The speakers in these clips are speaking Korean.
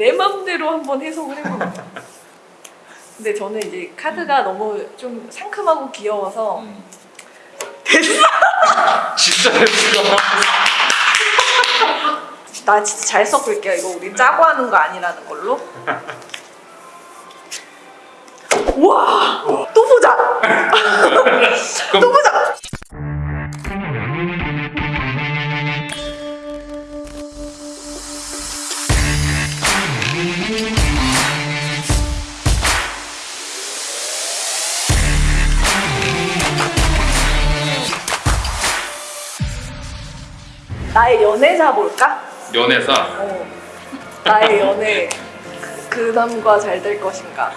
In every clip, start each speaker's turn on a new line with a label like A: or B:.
A: 내 맘대로 한번 해석을 해봅니다. 근데 저는 이제 카드가 너무 좀 상큼하고 귀여워서
B: 진짜 됐어.
A: 나 진짜 잘 섞을게요. 이거 우리 짜고 하는 거 아니라는 걸로. 우와! 또 보자! 또
B: 그럼
A: 보자! 연애사 볼까?
B: 연애사
A: 어. 나의 연애 그 남과 잘 될 것인가?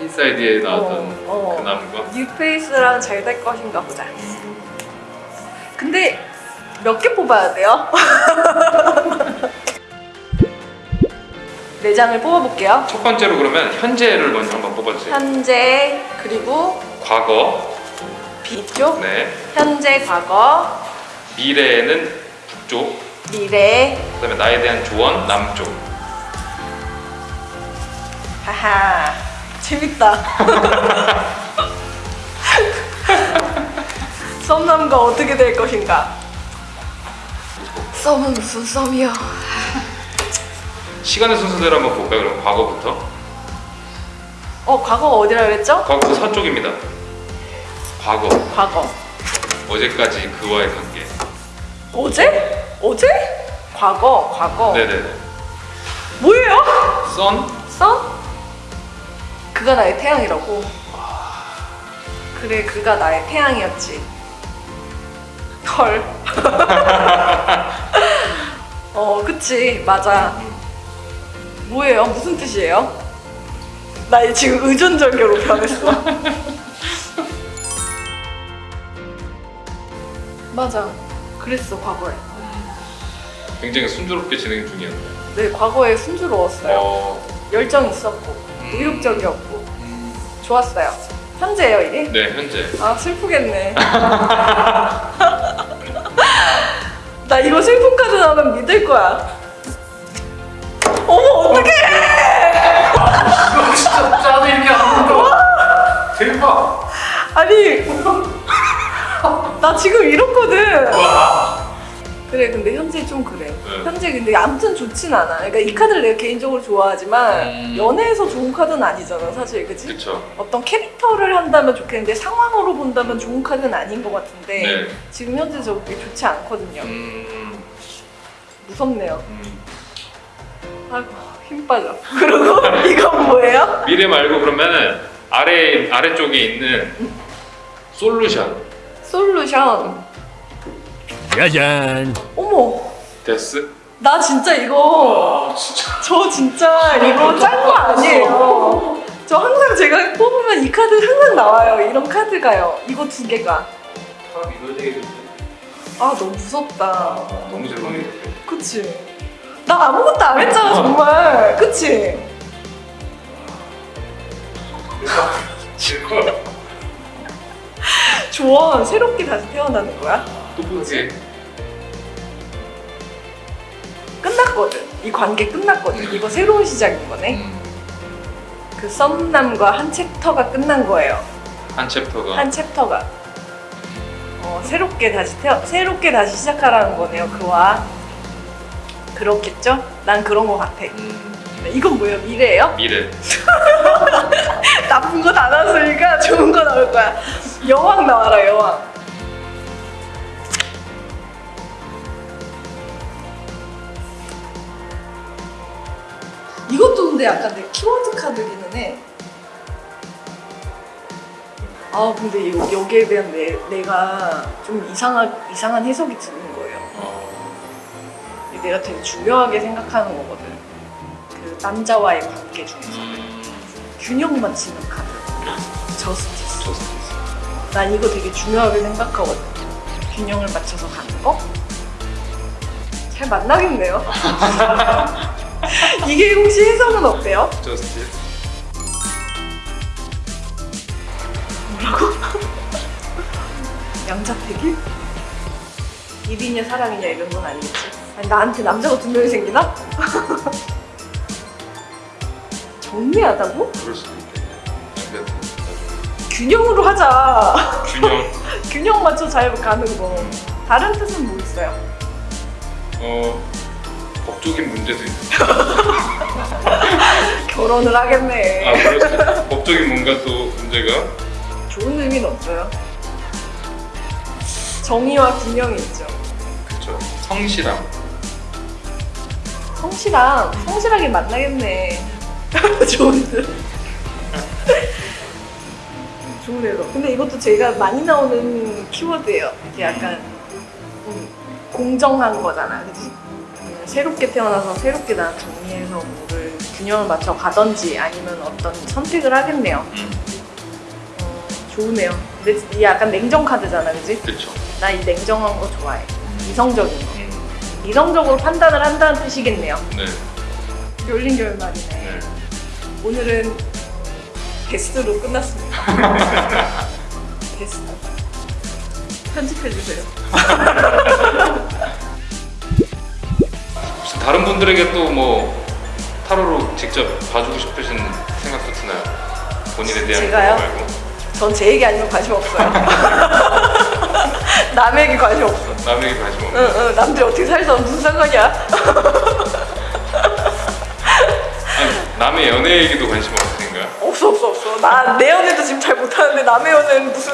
B: 인사이드에 나왔던
A: 어, 어.
B: 그 남과
A: 뉴페이스랑 잘 될 것인가 보자. 근데 몇 개 뽑아야 돼요? 네 장을 뽑아볼게요.
B: 첫 번째로 그러면 현재를 먼저 한번 뽑아주세요.
A: 현재 그리고
B: 과거,
A: 비쪽,
B: 네,
A: 현재, 과거,
B: 미래에는 북쪽,
A: 미래.
B: 그 다음에 나에 대한 조언 남쪽.
A: 하하 재밌다. 썸남과 어떻게 될 것인가? 썸은 무슨 썸이야?
B: 시간의 순서대로 한번 볼까요? 그럼 과거부터.
A: 어 과거 어디라 그랬죠?
B: 과거 서쪽입니다. 과거,
A: 과거.
B: 어제까지 그와의 관계.
A: 어제? 어제? 과거, 과거.
B: 네네네.
A: 뭐예요?
B: 선,
A: 썸? 그가 나의 태양이라고. 그래, 그가 나의 태양이었지. 헐. 어, 그치, 맞아. 뭐예요? 무슨 뜻이에요? 나 지금 의존절교로 변했어. 맞아. 그랬어, 과거에.
B: 굉장히 순조롭게 진행 중이었네요.
A: 네, 과거에 순조로웠어요.
B: 어,
A: 열정 있었고, 의욕적이었고, 좋았어요. 현재예요, 이게?
B: 네, 현재.
A: 아 슬프겠네. 나 이거 슬픈 카드 나오면 믿을 거야. 어머 어떡해!
B: 이거 진짜 짜증이 안 나. 대박.
A: 아니 나 지금 이렇거든.
B: 와.
A: 그래 근데 현재 좀 그래.
B: 네.
A: 현재 근데 아무튼 좋진 않아. 그러니까 이 카드를 내가 개인적으로 좋아하지만
B: 음.
A: 연애에서 좋은 카드는 아니잖아 사실 그치?
B: 그쵸.
A: 어떤 캐릭터를 한다면 좋겠는데 상황으로 본다면 좋은 카드는 아닌 것 같은데
B: 네.
A: 지금 현재 저게 좋지 않거든요.
B: 음,
A: 무섭네요.
B: 음.
A: 아이고 힘 빠져. 그리고 이건 뭐예요?
B: 미래 말고 그러면은 아래 아래쪽에 있는 솔루션
A: 솔루션.
C: 짜잔.
A: 어머,
B: 데스.
A: 나 진짜 이거
B: 아 진짜.
A: 저 진짜 이거 짠 거 아니에요. 저 항상 제가 뽑으면 이 카드 항상 나와요. 이런 카드가요. 이거 두 개가. 아 너무 무섭다.
B: 너무 죄송해요.
A: 그치? 나 아무것도 안 했잖아 정말. 그치? 조언 새롭게 다시 태어나는 거야?
B: 또 보지.
A: 끝났거든. 이 관계 끝났거든. 이거 새로운 시작인 거네.
B: 음,
A: 그 썸남과 한 챕터가 끝난 거예요.
B: 한 챕터가.
A: 한 챕터가. 어, 새롭게 다시 태어, 새롭게 다시 시작하라는 거네요. 그와 그렇겠죠? 난 그런 거 같아.
B: 음,
A: 이건 뭐예요? 미래예요?
B: 미래.
A: 나쁜 거 다 나왔으니까 좋은 거 나올 거야. 여왕 나와라 여왕. 이것도 근데 약간 내 키워드 카드기는 해. 아 근데 여, 여기에 대한 내, 내가 좀 이상한 이상한 해석이 드는 거예요.
B: 어,
A: 내가 되게 중요하게 생각하는 거거든. 그 남자와의 관계 중에서
B: 음,
A: 균형 맞추는 카드. 저스티스.
B: 저스티스.
A: 난 이거 되게 중요하게 생각하거든. 균형을 맞춰서 가는 거. 잘 만나겠네요. 이게 혹시 해석은 어때요?
B: 저스티스.
A: 뭐라고? 양자택일? 일이냐 사랑이냐 이런 건 아니겠지? 아니, 나한테 남자가 두 명이 생기나? 정리하다고?
B: 그럴 수도 있겠네.
A: 균형으로 하자.
B: 균형.
A: 균형 맞춰 잘 가는 거. 다른 뜻은 뭐 있어요?
B: 어 법적인 문제도 있는.
A: 결혼을 하겠네.
B: 아 그렇죠. 법적인 뭔가 또 문제가
A: 좋은 의미는 없어요. 정의와 균형이 있죠.
B: 그렇죠. 성실함.
A: 성실함, 성실하게 만나겠네. 좋은 뜻. 좋네요. 근데 이것도 제가 많이 나오는 키워드예요. 이게 약간 음, 공정한 거잖아, 그지? 음, 새롭게 태어나서 새롭게 난 정리해서 뭐를 균형을 맞춰 가던지 아니면 어떤 선택을 하겠네요.
B: 음.
A: 어, 좋으네요. 근데 이 약간 냉정 카드잖아, 그지?
B: 그렇죠.
A: 나 이 냉정한 거 좋아해. 이성적인 거.
B: 음.
A: 이성적으로 판단을 한다는 뜻이겠네요.
B: 네.
A: 열린 결말이네.
B: 네.
A: 오늘은 베스트로 끝났습니다. 베스트. 편집해주세요.
B: 혹시 다른 분들에게 또 뭐 타로로 직접 봐주고 싶으신 생각도 드나요? 본인에 대한
A: 제가요?
B: 거 말고
A: 전 제 얘기 아니면 관심 없어요. 남에게 관심 없어.
B: 남에게 관심 없는.
A: 응, 응, 남들이 어떻게 살든 무슨 상관이야?
B: 남의 연애 얘기도 관심 없으신가요?
A: 없어, 없어, 없어. 나 내 연애도 지금 잘 못하는데 남의 연애는 무슨.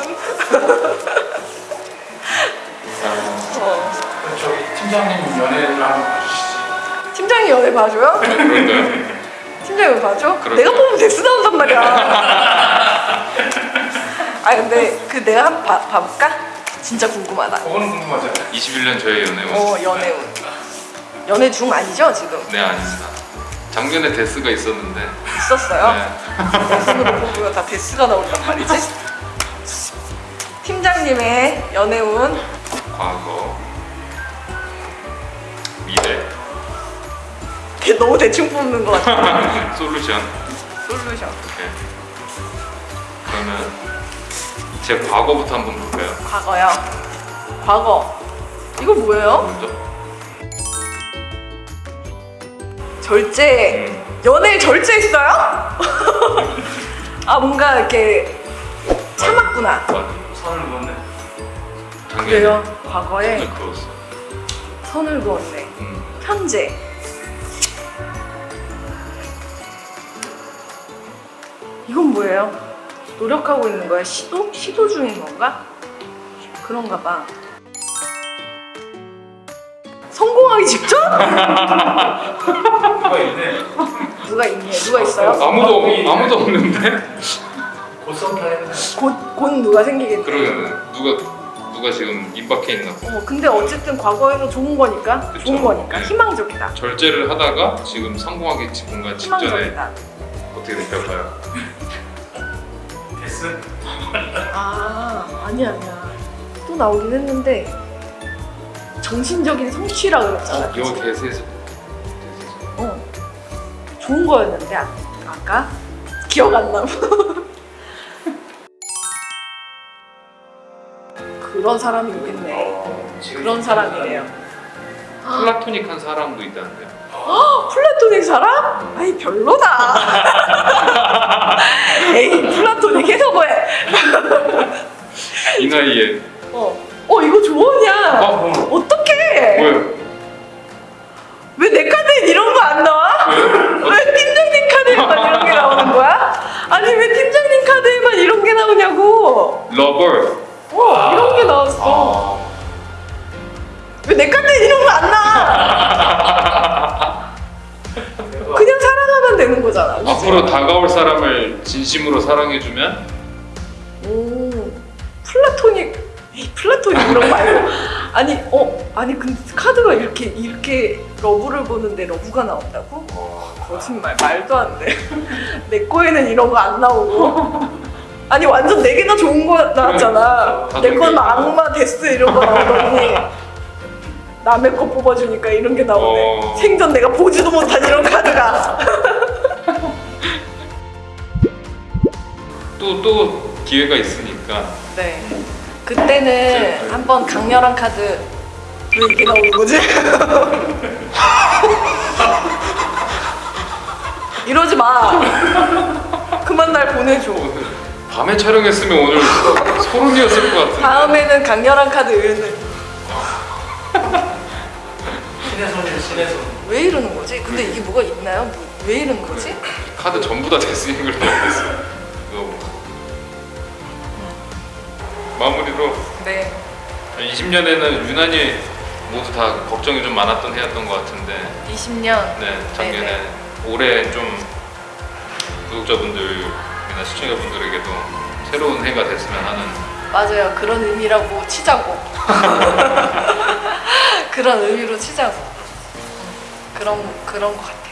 A: 어.
C: 저희 팀장님 연애를 한번 봐주시지.
A: 팀장이 연애 봐줘요?
B: 아, 그런가요?
A: 팀장이 봐줘?
B: 그렇죠.
A: 내가 보면 덱스 나온단 말이야. 아 근데 그 내가 한번 봐, 봐볼까? 진짜 궁금하다.
C: 그거는 궁금하잖아요.
B: 21년 저의 연애
A: 어 연애운. 연애 중 아니죠 지금?
B: 네 아닙니다. 작년에 death가 있었는데.
A: 있었어요?
B: 네.
A: death으로 보면 다 death가 나온단 말이지? 팀장님의 연애운
B: 과거. 미래.
A: 걔 너무 대충 뽑는 것 같아.
B: 솔루션.
A: 솔루션.
B: 네. 그러면 제 과거부터 한번 볼까요?
A: 과거요. 과거. 이거 뭐예요?
B: 먼저.
A: 절제.
B: 음.
A: 연애를 절제했어요? 아 뭔가 이렇게 참았구나.
B: 맞아.
C: 선을 그었네.
A: 그래요. 과거에
B: 선을 그었어.
A: 선을 그었네.
B: 음.
A: 현재. 이건 뭐예요? 노력하고 있는 거야? 시도? 시도 중인 건가? 그런가 봐. 성공하기 직전?
C: 누가 있네.
A: 누가 있네? 누가 있어요?
B: 아무도 없- 아무도 없는데.
C: 곧.
A: 곧, 곧 누가 생기겠네.
B: 그러면 누가 누가 지금 입박해 있나? 봐.
A: 어, 근데 어쨌든 과거에는 좋은 거니까,
B: 그쵸.
A: 좋은 거니까
B: 네.
A: 희망적이다.
B: 절제를 하다가 지금 성공하기 직- 뭔가 직전에
A: 희망적이다.
B: 어떻게 될까요?
C: 데스?
A: 아, 아니야, 아니야. 또 나오긴 했는데 정신적인 성취라 그랬잖아.
B: 어, 요 대세에서.
A: 어. 좋은 거였는데 아, 아까 기억 안 나. 그런 사람이 있겠네.
C: 어,
A: 그런 사람이래요.
B: 플라토닉한 사람도 있다는데.
A: 어, 플라토닉 사람? 아이 별로다. 에이 플라토닉 해서 뭐해?
B: 이 나이에
A: 어, 어 이거 조언이야.
B: 어?
A: 어떡해?
B: 뭐요?
A: 왜 내 카드엔 이런 거 안 나와? 카드에만 이런 게 나오는 거야? 아니 왜 팀장님 카드에만 이런 게 나오냐고?
B: lover.
A: 어 이런 게 나왔어.
B: 아.
A: 왜 내 카드엔 이런 거 안 나와? 그냥 사랑하면 되는 거잖아. 그치?
B: 앞으로 다가올 사람을 진심으로 사랑해주면
A: 오 플라토닉 플라토닉 이런 거 말고 아니 어 아니 근데 카드가 이렇게 이렇게 love를 보는데 love가 나온다고? 거짓말 말도 안 돼. 내 거에는 이런 거 안 나오고. 아니 완전 네 개나 좋은 거 나왔잖아. 다내 건. 악마 데스 이런 거 나오더니 남의 거 뽑아주니까 이런 게 나오네.
B: 어.
A: 생전 내가 보지도 못한 이런 카드가.
B: 또 또 기회가 있으니까
A: 네. 그때는 한번 강렬한 카드 왜 이렇게 나오는 거지? 이러지 마. 마. 그만 날 보내줘.
B: 밤에 촬영했으면 오늘 소름이었을 것 같은데.
A: 다음에는 강렬한 카드
C: 손이에요 신의 손.
A: 왜 이러는 거지? 근데 이게 뭐가 있나요? 뭐, 왜 이러는 거지?
B: 카드 전부 다 데스윙을 넣었어. 마무리로
A: 네.
B: 20년에는 유난히 모두 다 걱정이 좀 많았던 해였던 것 같은데
A: 20년.
B: 네 작년에
A: 네네.
B: 올해 좀 구독자분들이나 시청자분들에게도 새로운 해가 됐으면 하는
A: 맞아요. 그런 의미라고 치자고. 그런 의미로 치자고. 그런 그런 것 같아요.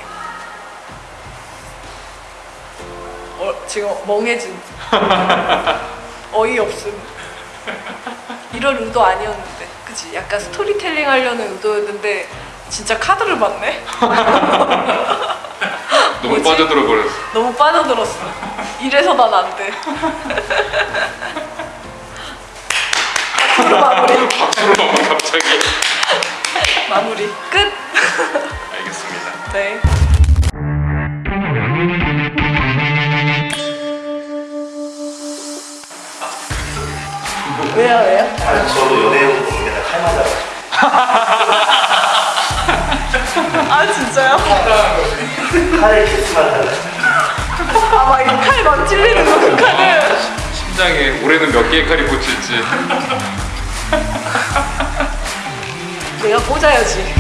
A: 어, 지금 멍해진. 어이없음. 이럴 의도 아니었는데, 그치? 약간 스토리텔링 하려는 의도였는데 진짜 카드를 봤네.
B: 너무
A: 뭐지?
B: 빠져들어 버렸어.
A: 너무 빠져들었어. 이래서 난 안 돼. 앞으로 마무리.
B: 박수로만 갑자기
A: 마무리 끝.
B: 알겠습니다.
A: 네. 왜요 왜요?
D: 아니, 저도 연예인 보는 게다 칼 맞아가지고.
A: 아 진짜요?
D: 칼에 키스만 달라.
A: 아막 이거 칼막 찔리는 거그 칼을.
B: 심장에 올해는 몇 개의 칼이 꽂힐지
A: 내가 꽂아야지.